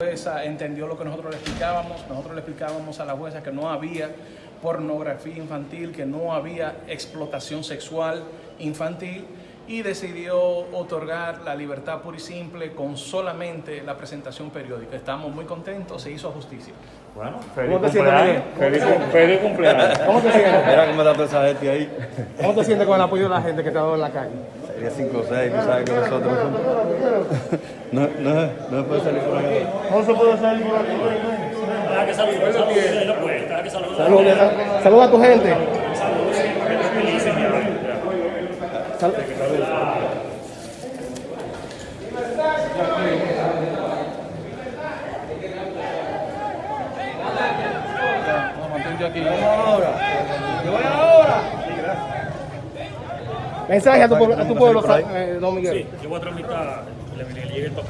jueza entendió lo que nosotros le explicábamos, nosotros le explicábamos a la jueza que no había pornografía infantil, que no había explotación sexual infantil y decidió otorgar la libertad pura y simple con solamente la presentación periódica. Estamos muy contentos, se hizo justicia. Bueno, ¿Cómo feliz te sientes, cumpleaños. Feliz, cum- feliz cumpleaños. ¿Cómo te sientes? Mira cómo está toda esa gente ahí. ¿Cómo te sientes con el apoyo de la gente que te ha dado en la calle? Sería 5 o 6, tú sabes que nosotros no, no, no se puede salir por acá. ¿Cómo se puede salir por aquí? Deja que salude, salude, no puede, deja que salude. Saluda, saluda a tu gente. Sal- Mensaje a tu pueblo, a tu pueblo, eh, don Miguel. Sí, yo voy a tramitar, le, le llegue el papel.